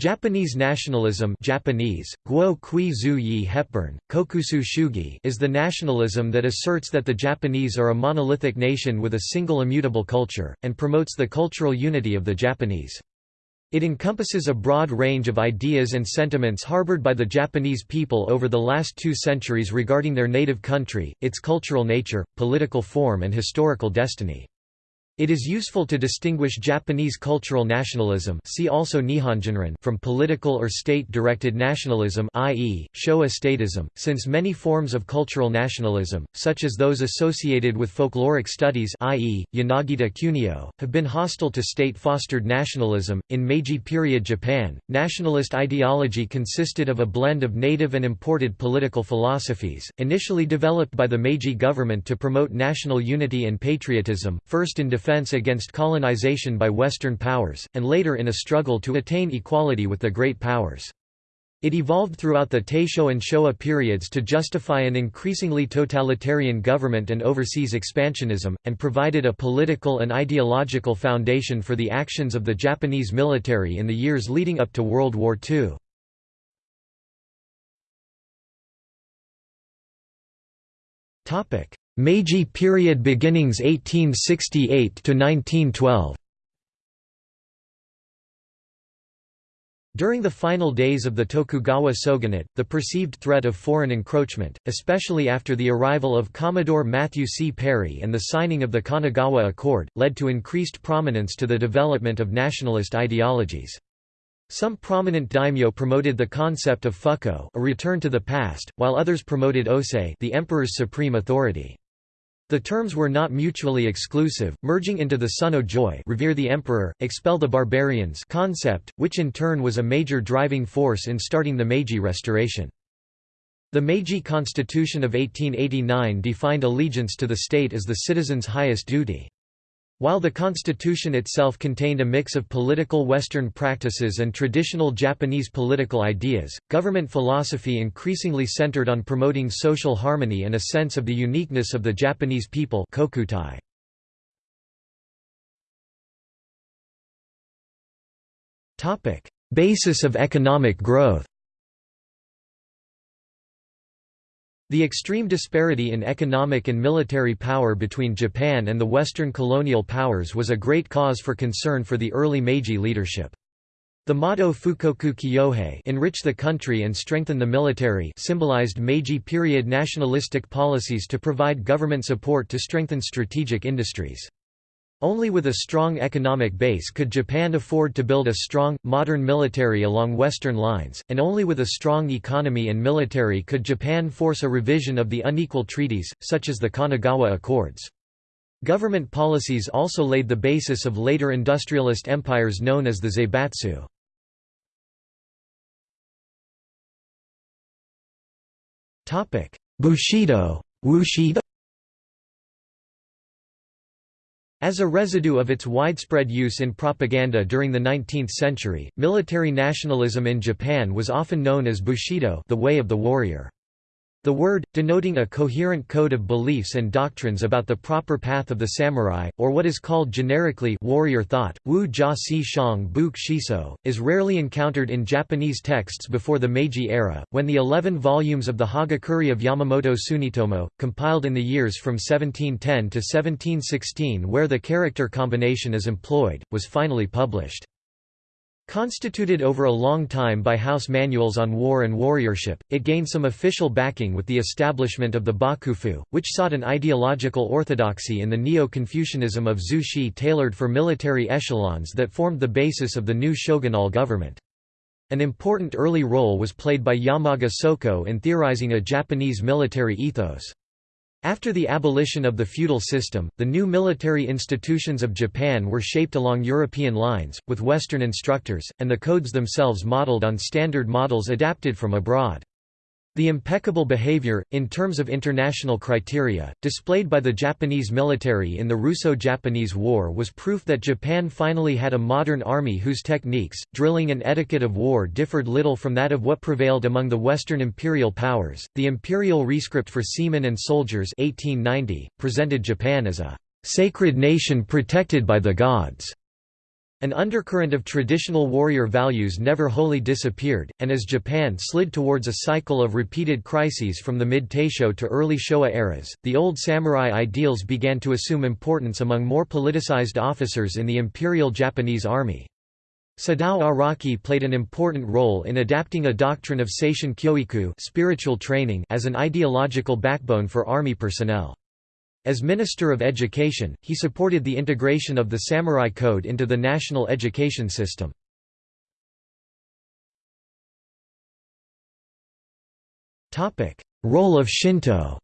Japanese nationalism Japanese, Guo Kui Zu Hepburn, Kokusui Shugi is the nationalism that asserts that the Japanese are a monolithic nation with a single immutable culture, and promotes the cultural unity of the Japanese. It encompasses a broad range of ideas and sentiments harbored by the Japanese people over the last two centuries regarding their native country, its cultural nature, political form and historical destiny. It is useful to distinguish Japanese cultural nationalism see also from political or state-directed nationalism i.e., Showa statism, since many forms of cultural nationalism, such as those associated with folkloric studies i.e., Yanagita Kunio, have been hostile to state-fostered nationalism. In Meiji period Japan, nationalist ideology consisted of a blend of native and imported political philosophies, initially developed by the Meiji government to promote national unity and patriotism, first in defense defense against colonization by Western powers, and later in a struggle to attain equality with the great powers. It evolved throughout the Taisho and Showa periods to justify an increasingly totalitarian government and overseas expansionism, and provided a political and ideological foundation for the actions of the Japanese military in the years leading up to World War II. Meiji period beginnings 1868 to 1912 During the final days of the Tokugawa shogunate, the perceived threat of foreign encroachment, especially after the arrival of Commodore Matthew C. Perry and the signing of the Kanagawa Accord, led to increased prominence to the development of nationalist ideologies. Some prominent daimyo promoted the concept of fuko a return to the past, while others promoted osei the emperor's supreme authority. The terms were not mutually exclusive, merging into the Sonno Joi revere the emperor, expel the barbarians concept, which in turn was a major driving force in starting the Meiji Restoration. The Meiji Constitution of 1889 defined allegiance to the state as the citizen's highest duty. While the constitution itself contained a mix of political Western practices and traditional Japanese political ideas, government philosophy increasingly centered on promoting social harmony and a sense of the uniqueness of the Japanese people kokutai. Basis of economic growth The extreme disparity in economic and military power between Japan and the Western colonial powers was a great cause for concern for the early Meiji leadership. The motto Fukoku Kyohei enrich the country and strengthen the military symbolized Meiji period nationalistic policies to provide government support to strengthen strategic industries. Only with a strong economic base could Japan afford to build a strong, modern military along Western lines, and only with a strong economy and military could Japan force a revision of the unequal treaties, such as the Kanagawa Accords. Government policies also laid the basis of later industrialist empires known as the Zaibatsu. Bushido As a residue of its widespread use in propaganda during the 19th century, military nationalism in Japan was often known as Bushido the way of the warrior. The word, denoting a coherent code of beliefs and doctrines about the proper path of the samurai, or what is called generically warrior thought, wu jia si shang buk shiso, is rarely encountered in Japanese texts before the Meiji era, when the eleven volumes of the Hagakure of Yamamoto Tsunetomo, compiled in the years from 1710 to 1716 where the character combination is employed, was finally published. Constituted over a long time by house manuals on war and warriorship, it gained some official backing with the establishment of the Bakufu, which sought an ideological orthodoxy in the Neo-Confucianism of Zhu Xi tailored for military echelons that formed the basis of the new shogunal government. An important early role was played by Yamaga Soko in theorizing a Japanese military ethos. After the abolition of the feudal system, the new military institutions of Japan were shaped along European lines, with Western instructors, and the codes themselves modeled on standard models adapted from abroad. The impeccable behavior, in terms of international criteria, displayed by the Japanese military in the Russo-Japanese War was proof that Japan finally had a modern army whose techniques, drilling and etiquette of war differed little from that of what prevailed among the Western imperial powers. The Imperial Rescript for Seamen and Soldiers 1890, presented Japan as a sacred nation protected by the gods. An undercurrent of traditional warrior values never wholly disappeared, and as Japan slid towards a cycle of repeated crises from the mid-Taisho to early Showa eras, the old samurai ideals began to assume importance among more politicized officers in the Imperial Japanese Army. Sadao Araki played an important role in adapting a doctrine of Seishin Kyoiku spiritual training as an ideological backbone for army personnel. As Minister of Education, he supported the integration of the Samurai Code into the national education system. Role of Shinto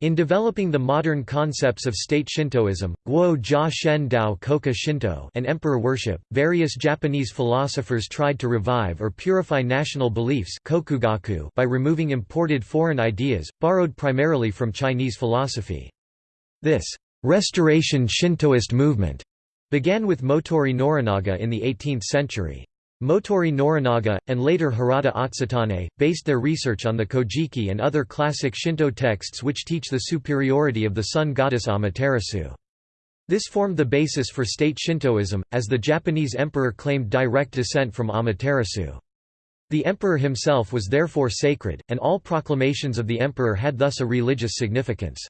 In developing the modern concepts of state Shintoism, Guo Jia Shen Dao Kokka Shinto and emperor worship, various Japanese philosophers tried to revive or purify national beliefs kokugaku by removing imported foreign ideas, borrowed primarily from Chinese philosophy. This «restoration Shintoist movement» began with Motoori Norinaga in the 18th century. Motoori Norinaga, and later Hirata Atsutane, based their research on the Kojiki and other classic Shinto texts which teach the superiority of the sun goddess Amaterasu. This formed the basis for state Shintoism, as the Japanese emperor claimed direct descent from Amaterasu. The emperor himself was therefore sacred, and all proclamations of the emperor had thus a religious significance.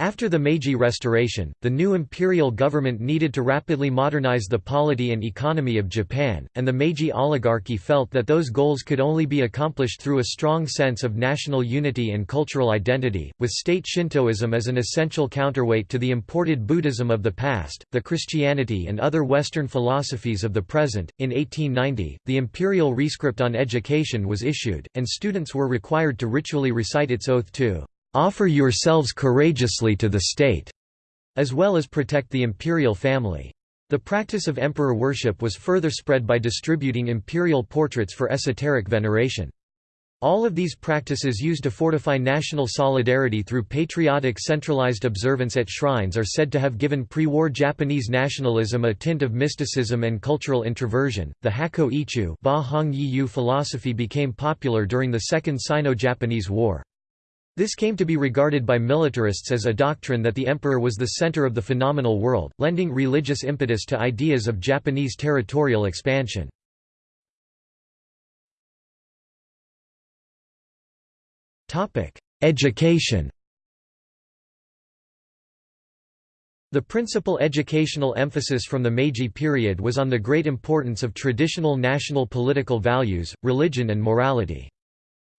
After the Meiji Restoration, the new imperial government needed to rapidly modernize the polity and economy of Japan, and the Meiji oligarchy felt that those goals could only be accomplished through a strong sense of national unity and cultural identity, with state Shintoism as an essential counterweight to the imported Buddhism of the past, the Christianity and other Western philosophies of the present. In 1890, the imperial rescript on education was issued, and students were required to ritually recite its oath to offer yourselves courageously to the state, as well as protect the imperial family. The practice of emperor worship was further spread by distributing imperial portraits for esoteric veneration. All of these practices used to fortify national solidarity through patriotic centralized observance at shrines are said to have given pre-war Japanese nationalism a tint of mysticism and cultural introversion. The Hakko Ichiu philosophy became popular during the Second Sino-Japanese War. This came to be regarded by militarists as a doctrine that the emperor was the center of the phenomenal world, lending religious impetus to ideas of Japanese territorial expansion. Education The principal educational emphasis from the Meiji period was on the great importance of traditional national political values, religion and morality.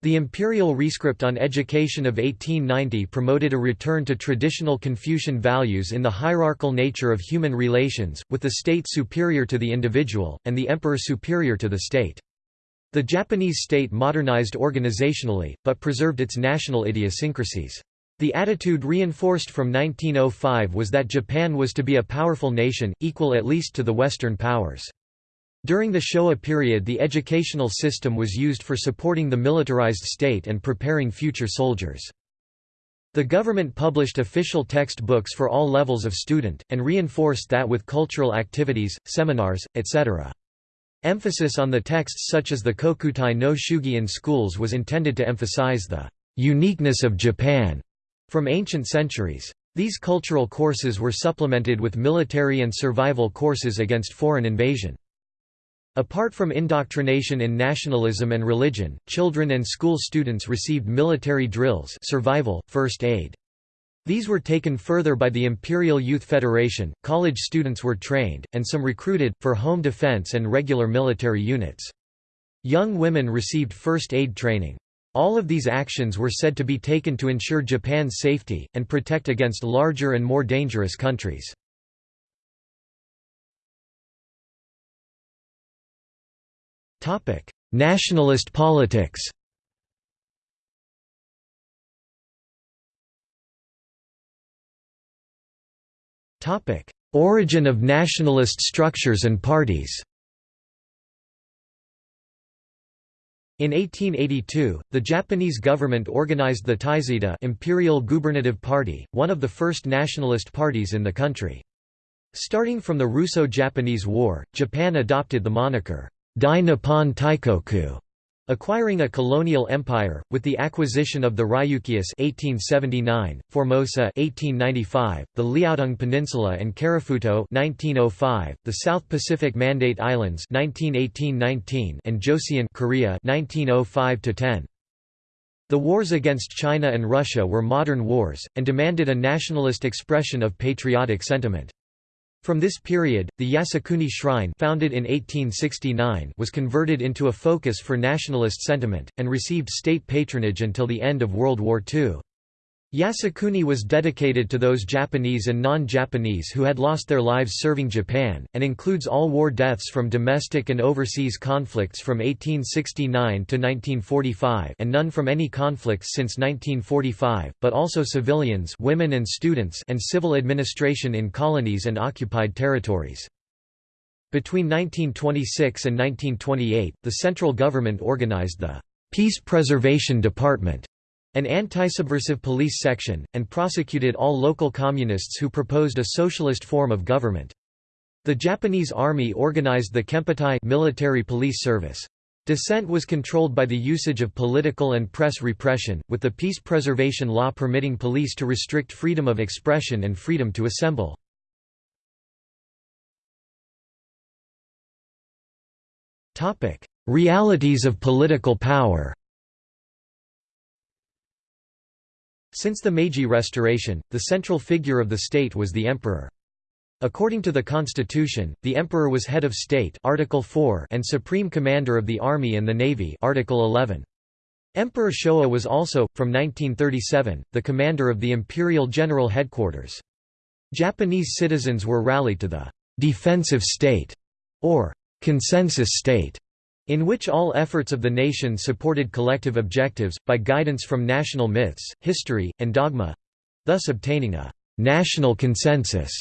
The imperial rescript on education of 1890 promoted a return to traditional Confucian values in the hierarchical nature of human relations, with the state superior to the individual, and the emperor superior to the state. The Japanese state modernized organizationally, but preserved its national idiosyncrasies. The attitude reinforced from 1905 was that Japan was to be a powerful nation, equal at least to the Western powers. During the Showa period the educational system was used for supporting the militarized state and preparing future soldiers. The government published official textbooks for all levels of student, and reinforced that with cultural activities, seminars, etc. Emphasis on the texts such as the Kokutai no Shugi in schools was intended to emphasize the uniqueness of Japan from ancient centuries. These cultural courses were supplemented with military and survival courses against foreign invasion. Apart from indoctrination in nationalism and religion, children and school students received military drills survival, first aid. These were taken further by the Imperial Youth Federation, college students were trained, and some recruited, for home defense and regular military units. Young women received first aid training. All of these actions were said to be taken to ensure Japan's safety, and protect against larger and more dangerous countries. Topic: Nationalist politics. Topic: Origin of nationalist structures and parties. In 1882, the Japanese government organized the Taizida Imperial Gubernative Party, one of the first nationalist parties in the country. Starting from the Russo-Japanese War, Japan adopted the moniker, Dai Nippon Teikoku, Acquiring a colonial empire, with the acquisition of the Ryukyus 1879, Formosa 1895, the Liaodong Peninsula and Karafuto 1905, the South Pacific Mandate Islands 1918–19 and Joseon Korea 1905–10. The wars against China and Russia were modern wars, and demanded a nationalist expression of patriotic sentiment. From this period, the Yasukuni Shrine founded in 1869 was converted into a focus for nationalist sentiment, and received state patronage until the end of World War II. Yasukuni was dedicated to those Japanese and non-Japanese who had lost their lives serving Japan, and includes all war deaths from domestic and overseas conflicts from 1869 to 1945 and none from any conflicts since 1945, but also civilians women and students and civil administration in colonies and occupied territories. Between 1926 and 1928, the central government organized the Peace Preservation Department an anti-subversive police section, and prosecuted all local communists who proposed a socialist form of government. The Japanese army organized the Kempeitai military police service. Dissent was controlled by the usage of political and press repression, with the peace preservation law permitting police to restrict freedom of expression and freedom to assemble. Realities of political power Since the Meiji Restoration, the central figure of the state was the emperor. According to the constitution, the emperor was head of state Article 4 and supreme commander of the army and the navy Article 11. Emperor Showa was also, from 1937, the commander of the imperial general headquarters. Japanese citizens were rallied to the defensive state or consensus state in which all efforts of the nation supported collective objectives, by guidance from national myths, history, and dogma—thus obtaining a «national consensus».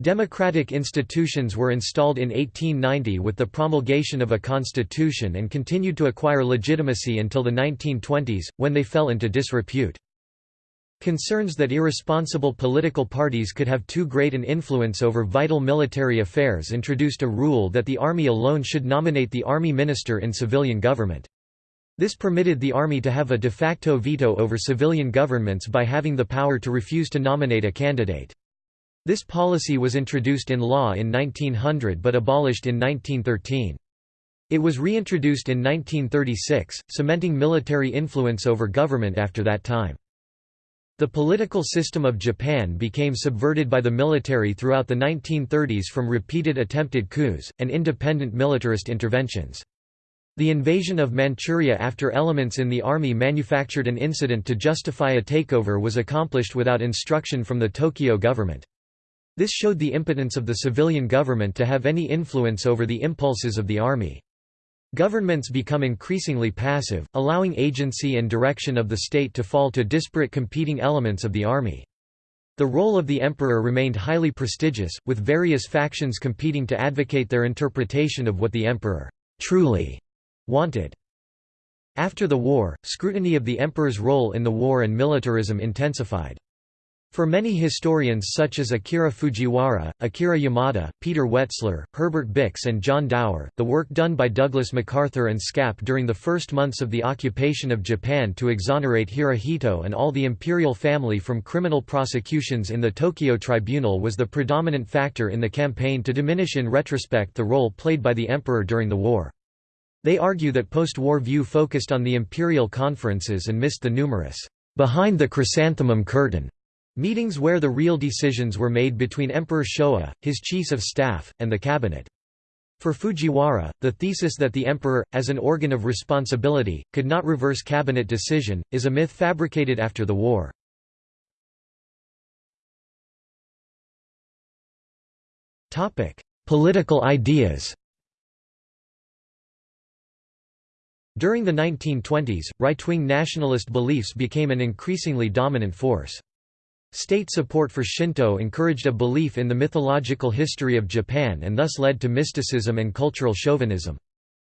Democratic institutions were installed in 1890 with the promulgation of a constitution and continued to acquire legitimacy until the 1920s, when they fell into disrepute. Concerns that irresponsible political parties could have too great an influence over vital military affairs introduced a rule that the army alone should nominate the army minister in civilian government. This permitted the army to have a de facto veto over civilian governments by having the power to refuse to nominate a candidate. This policy was introduced in law in 1900 but abolished in 1913. It was reintroduced in 1936, cementing military influence over government after that time. The political system of Japan became subverted by the military throughout the 1930s from repeated attempted coups, and independent militarist interventions. The invasion of Manchuria after elements in the army manufactured an incident to justify a takeover was accomplished without instruction from the Tokyo government. This showed the impotence of the civilian government to have any influence over the impulses of the army. Governments become increasingly passive, allowing agency and direction of the state to fall to disparate competing elements of the army. The role of the emperor remained highly prestigious, with various factions competing to advocate their interpretation of what the emperor truly wanted. After the war, scrutiny of the emperor's role in the war and militarism intensified. For many historians such as Akira Fujiwara, Akira Yamada, Peter Wetzler, Herbert Bix and John Dower, the work done by Douglas MacArthur and SCAP during the first months of the occupation of Japan to exonerate Hirohito and all the imperial family from criminal prosecutions in the Tokyo Tribunal was the predominant factor in the campaign to diminish in retrospect the role played by the emperor during the war. They argue that post-war view focused on the imperial conferences and missed the numerous, behind the chrysanthemum curtain Meetings where the real decisions were made between Emperor Showa, his chiefs of staff, and the cabinet. For Fujiwara, the thesis that the emperor, as an organ of responsibility, could not reverse cabinet decision, is a myth fabricated after the war. Political ideas During the 1920s, right-wing nationalist beliefs became an increasingly dominant force. State support for Shinto encouraged a belief in the mythological history of Japan and thus led to mysticism and cultural chauvinism.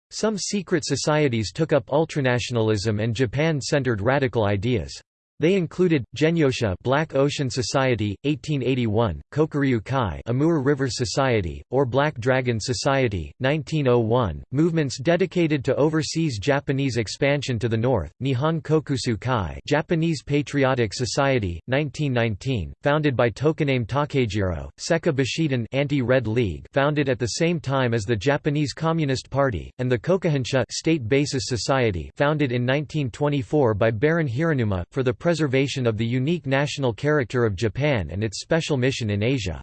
Some secret societies took up ultranationalism and Japan-centered radical ideas. They included Genyosha Black Ocean Society 1881, Kokuryu Kai Amur River Society or Black Dragon Society 1901, movements dedicated to overseas Japanese expansion to the north, Nihon Kokusu Kai Japanese Patriotic Society 1919, founded by Tokonami Takejiro, Seka Bushidan Anti-Red League founded at the same time as the Japanese Communist Party, and the Kokuhonsha State Basis Society founded in 1924 by Baron Hiranuma, for the preservation of the unique national character of Japan and its special mission in Asia.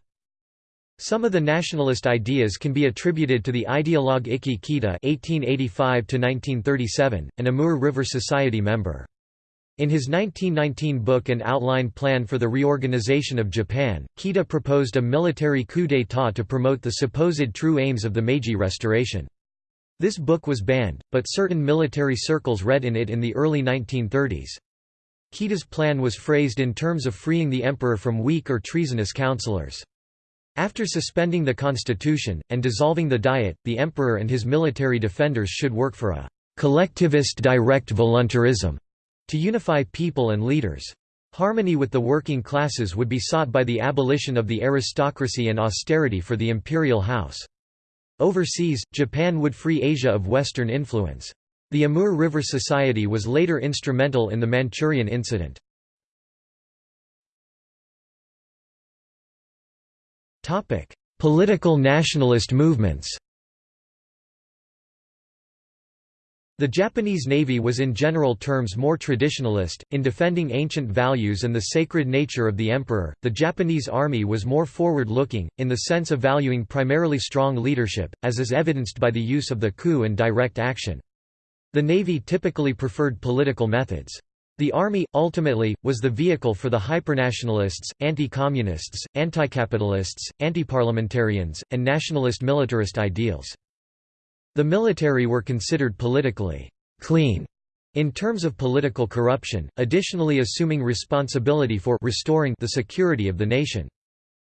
Some of the nationalist ideas can be attributed to the ideologue Ikki Kita (1885–1937), an Amur River Society member. In his 1919 book An Outline Plan for the Reorganization of Japan, Kita proposed a military coup d'état to promote the supposed true aims of the Meiji Restoration. This book was banned, but certain military circles read in it in the early 1930s. Kita's plan was phrased in terms of freeing the emperor from weak or treasonous counselors. After suspending the constitution, and dissolving the diet, the emperor and his military defenders should work for a «collectivist direct voluntarism» to unify people and leaders. Harmony with the working classes would be sought by the abolition of the aristocracy and austerity for the imperial house. Overseas, Japan would free Asia of Western influence. The Amur River Society was later instrumental in the Manchurian incident. Political nationalist movements The Japanese Navy was in general terms more traditionalist, in defending ancient values and the sacred nature of the emperor. The Japanese army was more forward looking, in the sense of valuing primarily strong leadership, as is evidenced by the use of the coup and direct action. The Navy typically preferred political methods. The Army, ultimately, was the vehicle for the hypernationalists, anti-communists, anti-capitalists, anti-parliamentarians, and nationalist militarist ideals. The military were considered politically «clean» in terms of political corruption, additionally assuming responsibility for restoring the security of the nation.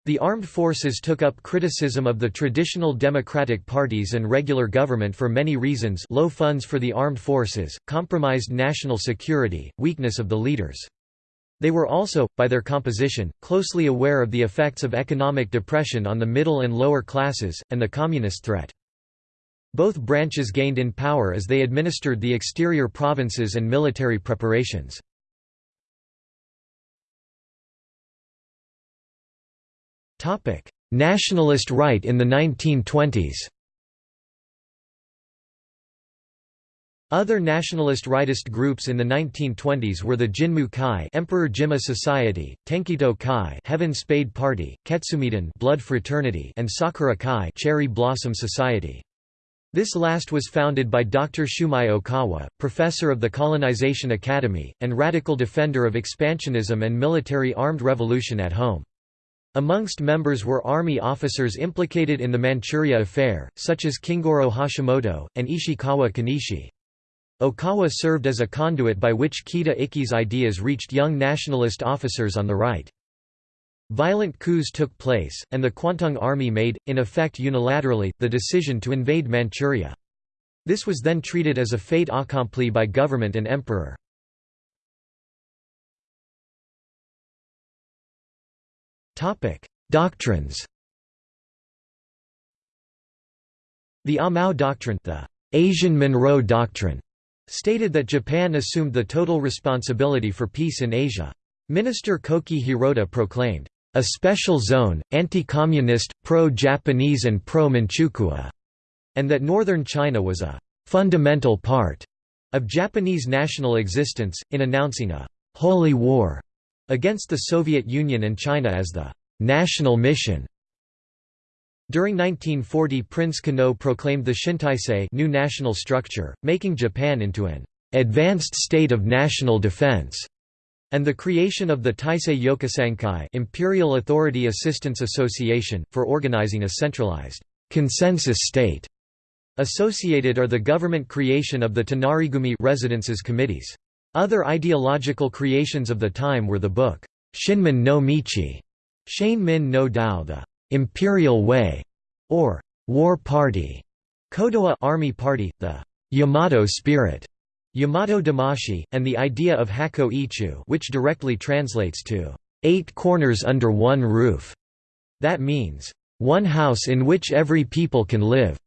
The armed forces took up criticism of the traditional democratic parties and regular government for many reasons low funds for the armed forces, compromised national security, weakness of the leaders. They were also, by their composition, closely aware of the effects of economic depression on the middle and lower classes, and the communist threat. Both branches gained in power as they administered the exterior provinces and military preparations. Nationalist right in the 1920s Other nationalist rightist groups in the 1920s were the Jinmu Kai Emperor Jimmu Society, Tenkito Kai Heaven Spade Party, Ketsumeidan Blood Fraternity and Sakura Kai Cherry Blossom Society. This last was founded by Dr. Shumei Okawa, professor of the Colonization Academy, and radical defender of expansionism and military armed revolution at home. Amongst members were army officers implicated in the Manchuria affair, such as Kingoro Hashimoto, and Ishikawa Kanishi. Okawa served as a conduit by which Kita Ikki's ideas reached young nationalist officers on the right. Violent coups took place, and the Kwantung Army made, in effect unilaterally, the decision to invade Manchuria. This was then treated as a fait accompli by government and emperor. Topic: Doctrines. The Amau Doctrine, the Asian Monroe Doctrine, stated that Japan assumed the total responsibility for peace in Asia. Minister Koki Hirota proclaimed, "...a special zone, anti-communist, pro-Japanese and pro-Manchukuo", and that northern China was a "...fundamental part." of Japanese national existence, in announcing a «holy war» against the Soviet Union and China as the «national mission». During 1940 Prince Konoe proclaimed the Shintaisei new national structure, making Japan into an «advanced state of national defense» and the creation of the Taisei Yokusankai Imperial Authority Assistance Association, for organizing a centralized «consensus state». Associated are the government creation of the Tonarigumi residences committees. Other ideological creations of the time were the book, Shinmin no Michi, Shane Min no Dao the Imperial Way, or War Party, Kodoha Army Party, the Yamato Spirit, Yamato Damashi, and the idea of Hakko Ichiu which directly translates to, eight corners under one roof", that means, one house in which every people can live,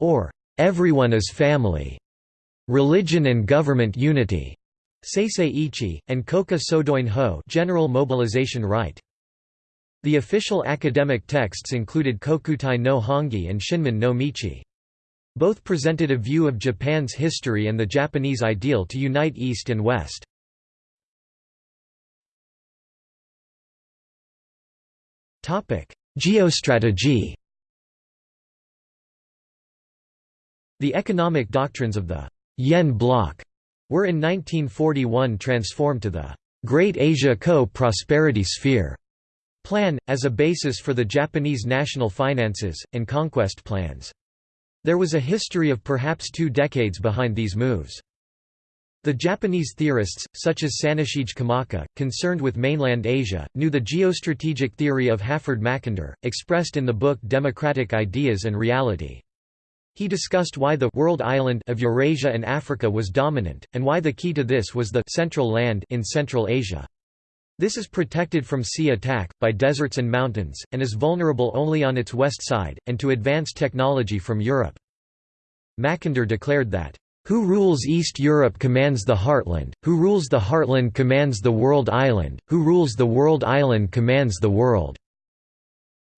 or everyone is family. Religion and government unity, Seisei Ichi, and Kokka Sodoin Ho general mobilization right. The official academic texts included Kokutai no Hongi and Shinmin no Michi. Both presented a view of Japan's history and the Japanese ideal to unite East and West. Geostrategy The economic doctrines of the Yen bloc were in 1941 transformed to the Great Asia Co-Prosperity Sphere plan, as a basis for the Japanese national finances, and conquest plans. There was a history of perhaps two decades behind these moves. The Japanese theorists, such as Saneshige Komaki, concerned with mainland Asia, knew the geostrategic theory of Halford Mackinder, expressed in the book Democratic Ideas and Reality. He discussed why the world island of Eurasia and Africa was dominant, and why the key to this was the central land in Central Asia. This is protected from sea attack, by deserts and mountains, and is vulnerable only on its west side, and to advanced technology from Europe. Mackinder declared that, "...who rules East Europe commands the heartland, who rules the heartland commands the world island, who rules the world island commands the world."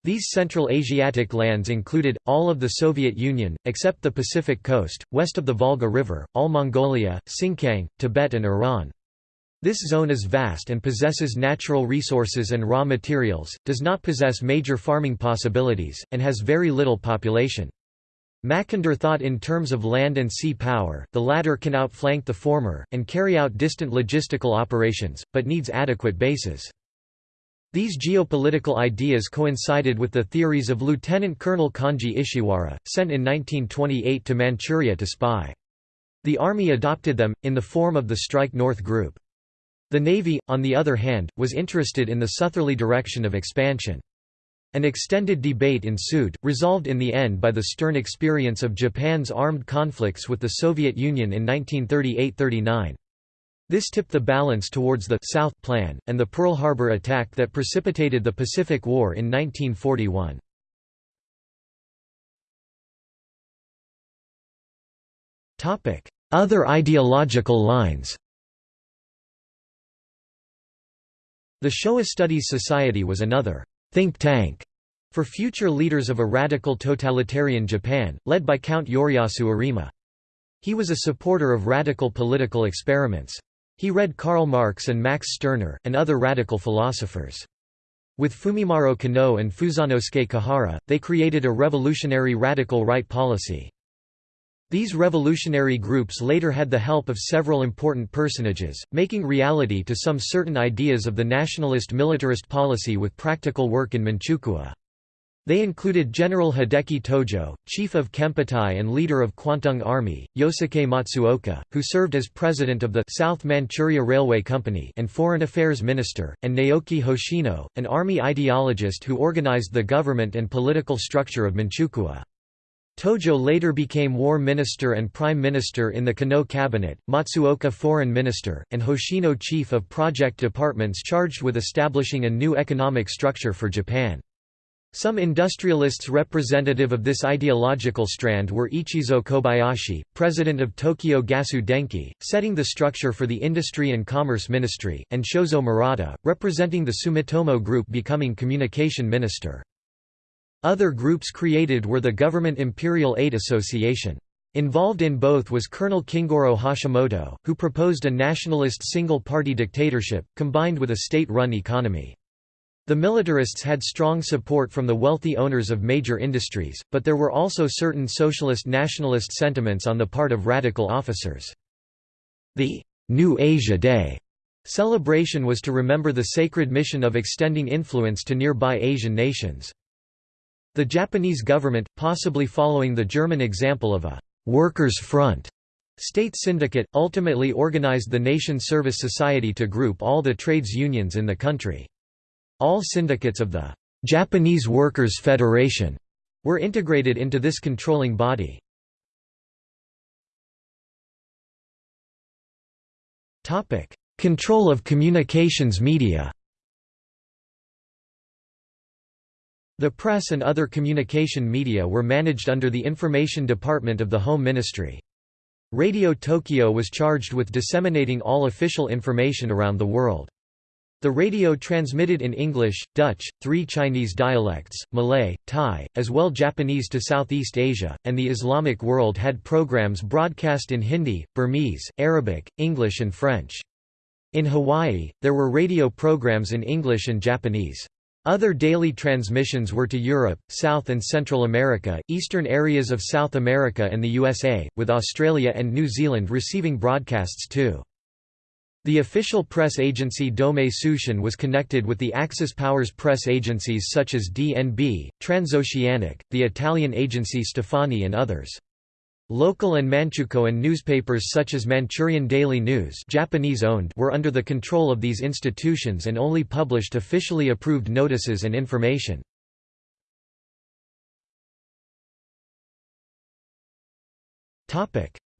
These Central Asiatic lands included, all of the Soviet Union, except the Pacific coast, west of the Volga River, all Mongolia, Xinjiang, Tibet and Iran. This zone is vast and possesses natural resources and raw materials, does not possess major farming possibilities, and has very little population. Mackinder thought in terms of land and sea power, the latter can outflank the former, and carry out distant logistical operations, but needs adequate bases. These geopolitical ideas coincided with the theories of Lieutenant Colonel Kanji Ishiwara, sent in 1928 to Manchuria to spy. The army adopted them, in the form of the Strike North Group. The Navy, on the other hand, was interested in the southerly direction of expansion. An extended debate ensued, resolved in the end by the stern experience of Japan's armed conflicts with the Soviet Union in 1938–39. This tipped the balance towards the South Plan, and the Pearl Harbor attack that precipitated the Pacific War in 1941. Other ideological lines The Showa Studies Society was another think tank for future leaders of a radical totalitarian Japan, led by Count Yoriyasu Arima. He was a supporter of radical political experiments. He read Karl Marx and Max Stirner, and other radical philosophers. With Fumimaro Konoe and Fusanosuke Kuhara, they created a revolutionary radical right policy. These revolutionary groups later had the help of several important personages, making reality to some certain ideas of the nationalist militarist policy with practical work in Manchukuo. They included General Hideki Tojo, chief of Kempeitai and leader of Kwantung Army, Yosuke Matsuoka, who served as president of the South Manchuria Railway Company and foreign affairs minister, and Naoki Hoshino, an army ideologist who organized the government and political structure of Manchukuo. Tojo later became War Minister and Prime Minister in the Konoe cabinet, Matsuoka Foreign Minister, and Hoshino Chief of Project Departments charged with establishing a new economic structure for Japan. Some industrialists representative of this ideological strand were Ichizo Kobayashi, president of Tokyo Gasu Denki, setting the structure for the Industry and Commerce Ministry, and Shozo Murata, representing the Sumitomo Group becoming communication minister. Other groups created were the Government Imperial Aid Association. Involved in both was Colonel Kingoro Hashimoto, who proposed a nationalist single-party dictatorship, combined with a state-run economy. The militarists had strong support from the wealthy owners of major industries, but there were also certain socialist-nationalist sentiments on the part of radical officers. The New Asia Day celebration was to remember the sacred mission of extending influence to nearby Asian nations. The Japanese government, possibly following the German example of a «workers' front» state syndicate, ultimately organized the Nation Service Society to group all the trades unions in the country. All syndicates of the «Japanese Workers' Federation» were integrated into this controlling body. Control of communications media The press and other communication media were managed under the Information Department of the Home Ministry. Radio Tokyo was charged with disseminating all official information around the world. The radio transmitted in English, Dutch, three Chinese dialects, Malay, Thai, as well Japanese to Southeast Asia, and the Islamic world had programs broadcast in Hindi, Burmese, Arabic, English and French. In Hawaii, there were radio programs in English and Japanese. Other daily transmissions were to Europe, South and Central America, eastern areas of South America and the USA, with Australia and New Zealand receiving broadcasts too. The official press agency Domei Tsushin was connected with the Axis powers press agencies such as DNB, Transoceanic, the Italian agency Stefani and others. Local and Manchukuo newspapers such as Manchurian Daily News Japanese-owned were under the control of these institutions and only published officially approved notices and information.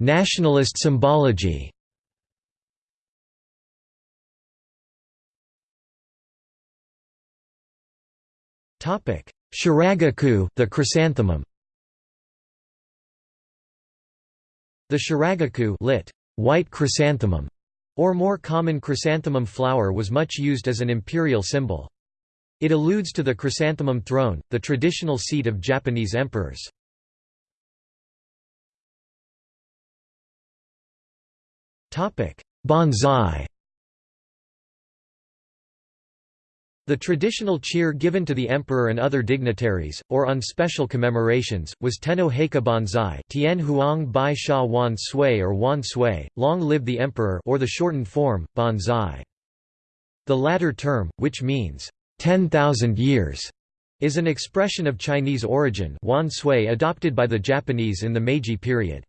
Nationalist symbology Shiragiku the chrysanthemum. The shiragiku lit, white chrysanthemum, or more common chrysanthemum flower was much used as an imperial symbol. It alludes to the chrysanthemum throne, the traditional seat of Japanese emperors. Banzai The traditional cheer given to the emperor and other dignitaries, or on special commemorations, was Tenno Heika Banzai Tian Huang Bai Sha Wan Sui or Wan Sui, Long Live the Emperor or the shortened form, Banzai. The latter term, which means, 10,000 years, is an expression of Chinese origin Wan Sui adopted by the Japanese in the Meiji period.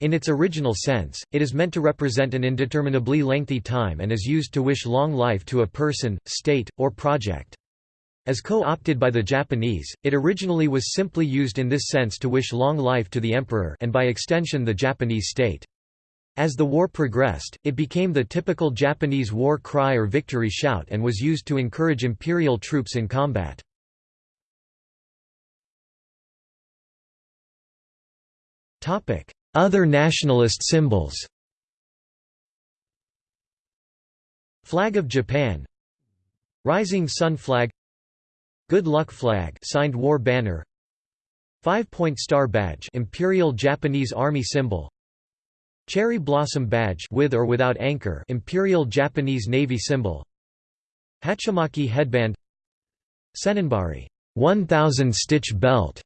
In its original sense, it is meant to represent an indeterminably lengthy time and is used to wish long life to a person, state, or project. As co-opted by the Japanese, it originally was simply used in this sense to wish long life to the emperor and by extension the Japanese state. As the war progressed, it became the typical Japanese war cry or victory shout and was used to encourage imperial troops in combat. Other nationalist symbols. Flag of Japan. Rising Sun Flag. Good Luck Flag. Signed war banner. Five-point star badge. Imperial Japanese Army symbol. Cherry blossom badge. With or without anchor. Imperial Japanese Navy symbol. Hachimaki headband. Senninbari 1000 stitch belt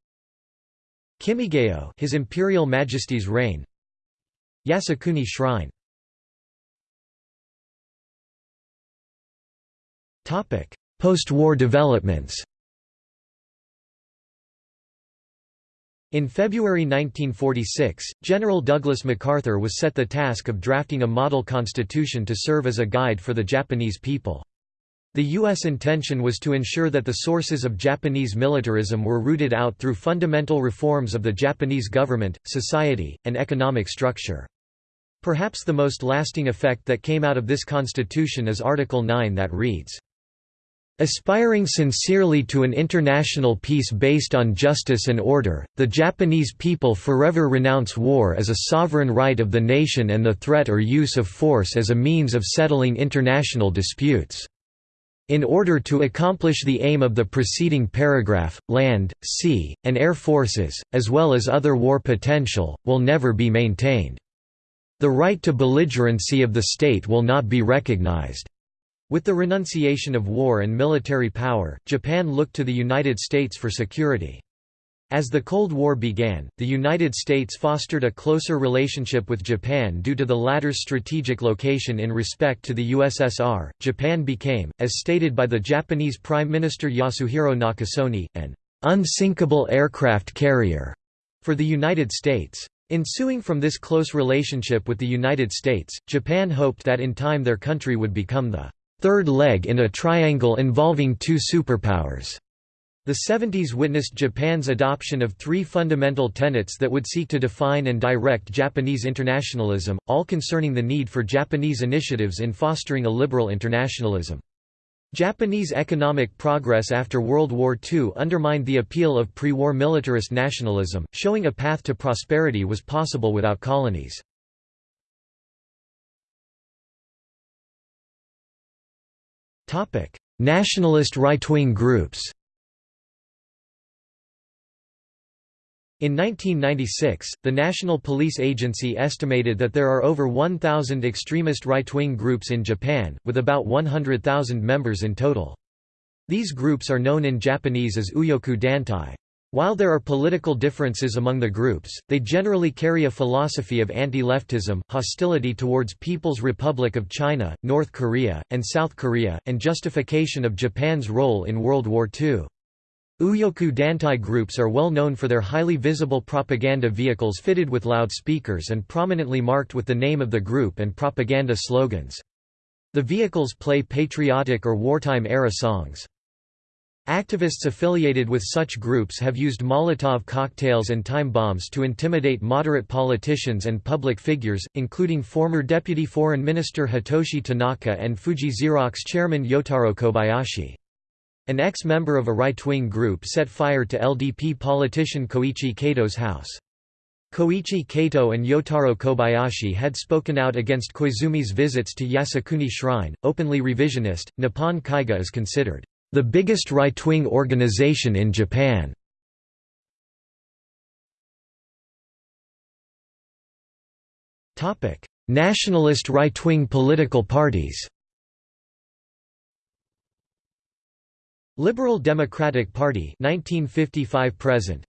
Kimigayo His Imperial Majesty's reign. Yasukuni Shrine. Topic: Post-war developments. In February 1946, General Douglas MacArthur was set the task of drafting a model constitution to serve as a guide for the Japanese people. The U.S. intention was to ensure that the sources of Japanese militarism were rooted out through fundamental reforms of the Japanese government, society, and economic structure. Perhaps the most lasting effect that came out of this constitution is Article 9 that reads, Aspiring sincerely to an international peace based on justice and order, the Japanese people forever renounce war as a sovereign right of the nation and the threat or use of force as a means of settling international disputes. In order to accomplish the aim of the preceding paragraph, land, sea, and air forces, as well as other war potential, will never be maintained. The right to belligerency of the state will not be recognized. With the renunciation of war and military power, Japan looked to the United States for security. As the Cold War began, the United States fostered a closer relationship with Japan due to the latter's strategic location in respect to the USSR. Japan became, as stated by the Japanese Prime Minister Yasuhiro Nakasone, an unsinkable aircraft carrier for the United States. Ensuing from this close relationship with the United States, Japan hoped that in time their country would become the third leg in a triangle involving two superpowers. The 70s witnessed Japan's adoption of three fundamental tenets that would seek to define and direct Japanese internationalism, all concerning the need for Japanese initiatives in fostering a liberal internationalism. Japanese economic progress after World War II undermined the appeal of pre-war militarist nationalism, showing a path to prosperity was possible without colonies. Nationalist right-wing groups In 1996, the National Police Agency estimated that there are over 1,000 extremist right-wing groups in Japan, with about 100,000 members in total. These groups are known in Japanese as Uyoku Dantai. While there are political differences among the groups, they generally carry a philosophy of anti-leftism, hostility towards People's Republic of China, North Korea, and South Korea, and justification of Japan's role in World War II. Uyoku Dantai groups are well known for their highly visible propaganda vehicles fitted with loudspeakers and prominently marked with the name of the group and propaganda slogans. The vehicles play patriotic or wartime-era songs. Activists affiliated with such groups have used Molotov cocktails and time bombs to intimidate moderate politicians and public figures, including former Deputy Foreign Minister Hitoshi Tanaka and Fuji Xerox chairman Yotaro Kobayashi. An ex-member of a right-wing group set fire to LDP politician Koichi Kato's house. Koichi Kato and Yotaro Kobayashi had spoken out against Koizumi's visits to Yasukuni Shrine, openly revisionist. Nippon Kaigi is considered the biggest right-wing organization in Japan. Nationalist right-wing political parties. Liberal Democratic Party 1955 present.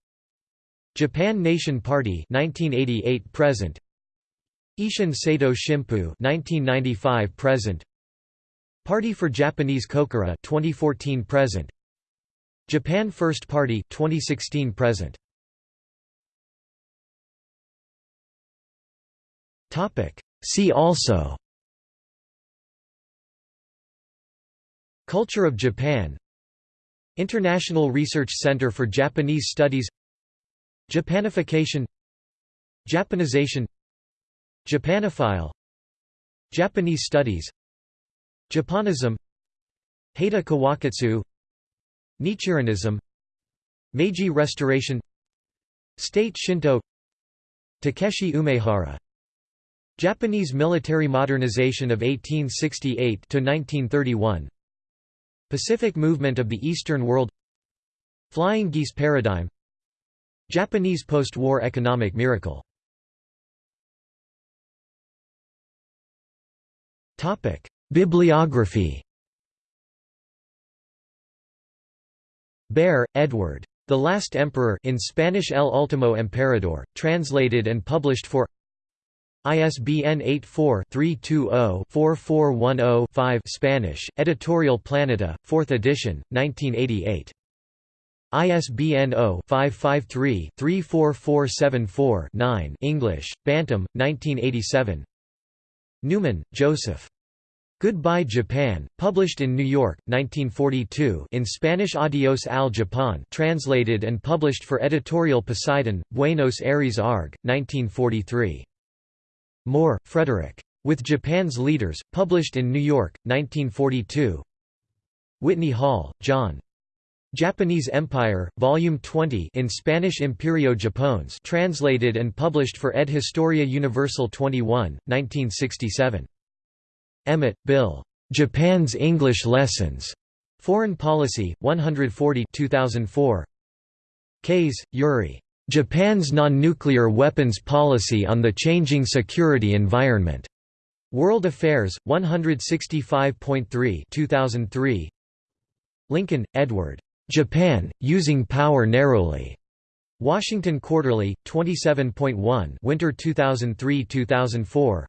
Japan Nation Party 1988 present. Isshin Seito Shimpu 1995 present. Party for Japanese Kokoro 2014 present. Japan First Party 2016 present. Topic. See also. Culture of Japan International Research Center for Japanese Studies Japanification Japanization Japanophile Japanese Studies Japonism Heita Kawakatsu Nichirenism Meiji Restoration State Shinto Takeshi Umehara. Japanese military modernization of 1868–1931 Pacific Movement of the Eastern World Flying Geese Paradigm Japanese post-war economic miracle Bibliography Behr, Edward. The Last Emperor in Spanish El Último Emperador, translated and published for ISBN 84-320-4410-5 Spanish, Editorial Planeta, 4th edition, 1988. ISBN 0-553-34474-9 English, Bantam, 1987 Newman, Joseph. Goodbye Japan, published in New York, 1942 in Spanish Adios al Japón translated and published for Editorial Poseidon, Buenos Aires ARG, 1943. Moore, Frederick. With Japan's Leaders, published in New York, 1942 Whitney Hall, John. Japanese Empire, Volume 20 in Spanish Imperio Japones translated and published for Ed Historia Universal 21, 1967. Emmett, Bill. Japan's English Lessons. Foreign Policy, 140 2004. Kase, Yuri. Japan's non-nuclear weapons policy on the changing security environment. World Affairs, 165.3 2003. Lincoln, Edward. Japan, Using Power Narrowly. Washington Quarterly, 27.1 Winter 2003–2004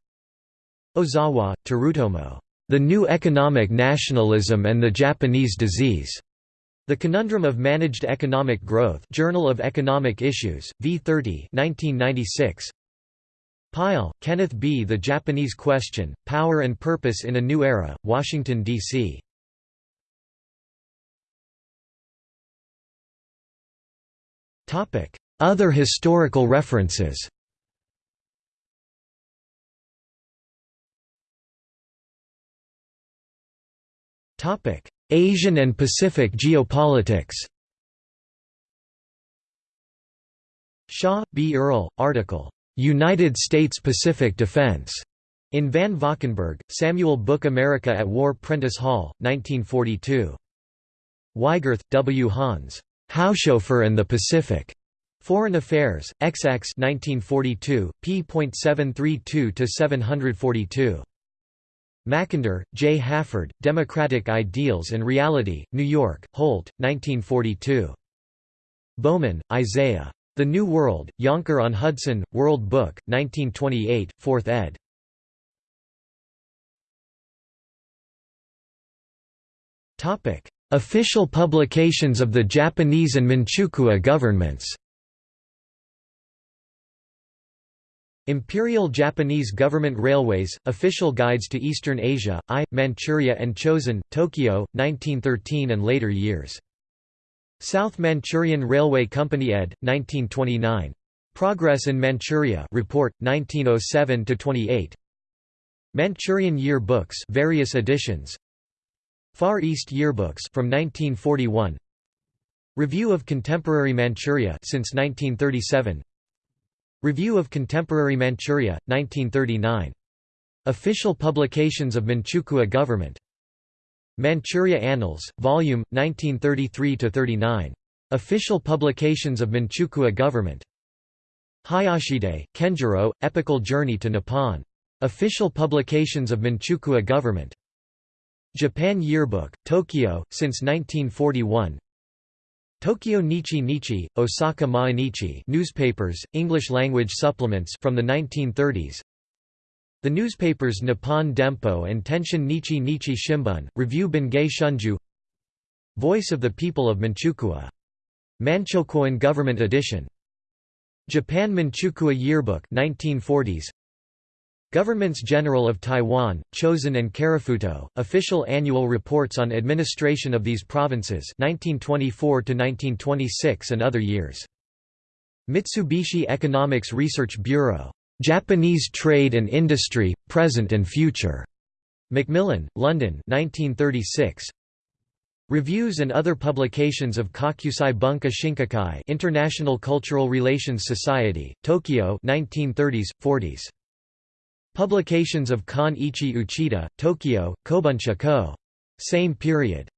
Ozawa, Terutomo. The New Economic Nationalism and the Japanese Disease. The Conundrum of Managed Economic Growth Journal of Economic Issues, V30 1996. Pyle, Kenneth B. The Japanese Question, Power and Purpose in a New Era, Washington, D.C. Other historical references Asian and Pacific geopolitics Shaw, B. Earl, article, "'United States Pacific Defense' in Van Valkenburg, Samuel Book America at War Prentice Hall, 1942. Weigert, W. Hans. Haushofer and the Pacific. Foreign Affairs, XX 1942, p.732–742. Mackinder, J. Halford, Democratic Ideals and Reality, New York, Holt, 1942. Bowman, Isaiah. The New World, Yonker-on-Hudson, World Book, 1928, 4th ed. Official publications of the Japanese and Manchukuo governments Imperial Japanese Government Railways, Official Guides to Eastern Asia, I, Manchuria and Chosen, Tokyo, 1913 and later years. South Manchurian Railway Company ed. 1929. Progress in Manchuria Report, 1907–28 Manchurian Year Books various editions Far East Yearbooks from 1941 Review of Contemporary Manchuria since 1937 Review of Contemporary Manchuria, 1939. Official publications of Manchukuo government. Manchuria Annals, Volume, 1933–39. Official publications of Manchukuo government. Hayashide, Kenjiro, Epical Journey to Nippon. Official publications of Manchukuo government. Japan Yearbook, Tokyo, since 1941 Tokyo Nichi Nichi, Osaka Mainichi newspapers, English-language supplements from the 1930s The newspapers Nippon Dempo and Tenshin Nichi Nichi Shimbun, Review Bungei Shunju Voice of the People of Manchukuo. Manchokuoin Government Edition. Japan Manchukuo Yearbook 1940s Governments General of Taiwan, Chosen and Karafuto, official annual reports on administration of these provinces 1924 and other years. Mitsubishi Economics Research Bureau. Japanese Trade and Industry, Present and Future. Macmillan, London 1936. Reviews and other publications of Kokusai Bunka Shinkokai International Cultural Relations Society, Tokyo 1930s, 40s. Publications of Kan Ichi Uchida, Tokyo, Kobuncha Co. Same period.